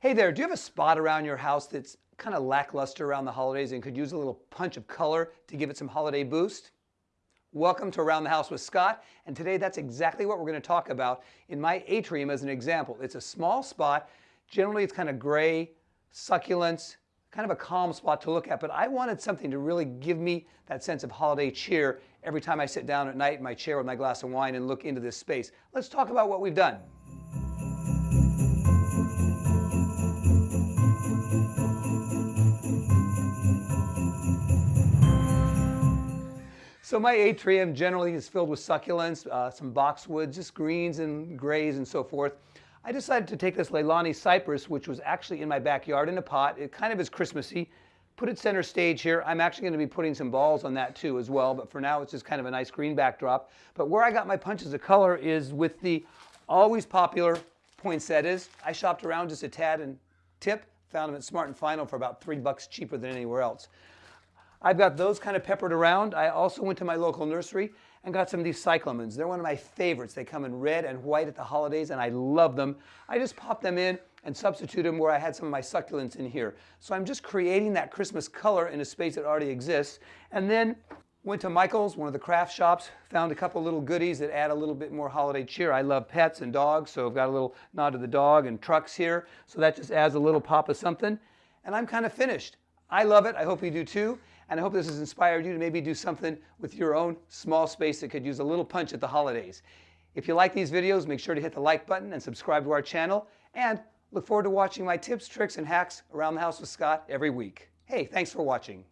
Hey there, do you have a spot around your house that's kind of lackluster around the holidays and could use a little punch of color to give it some holiday boost? Welcome to Around the House with Scott, and today that's exactly what we're going to talk about in my atrium as an example. It's a small spot, generally it's kind of gray, succulents, kind of a calm spot to look at, but I wanted something to really give me that sense of holiday cheer every time I sit down at night in my chair with my glass of wine and look into this space. Let's talk about what we've done. So my atrium generally is filled with succulents, uh, some boxwoods, just greens and grays and so forth. I decided to take this Leyland cypress, which was actually in my backyard in a pot. It kind of is Christmassy. Put it center stage here. I'm actually going to be putting some balls on that too as well, but for now it's just kind of a nice green backdrop. But where I got my punches of color is with the always popular poinsettias. I shopped around just a tad and tip, found them at Smart and Final for about three bucks cheaper than anywhere else. I've got those kind of peppered around. I also went to my local nursery and got some of these cyclamens. They're one of my favorites. They come in red and white at the holidays and I love them. I just pop them in and substitute them where I had some of my succulents in here. So I'm just creating that Christmas color in a space that already exists. And then went to Michael's, one of the craft shops, found a couple little goodies that add a little bit more holiday cheer. I love pets and dogs, so I've got a little nod to the dog and trucks here. So that just adds a little pop of something. And I'm kind of finished. I love it. I hope you do too. And I hope this has inspired you to maybe do something with your own small space that could use a little punch at the holidays. If you like these videos, make sure to hit the like button and subscribe to our channel. And look forward to watching my tips, tricks, and hacks around the house with Scott every week. Hey, thanks for watching.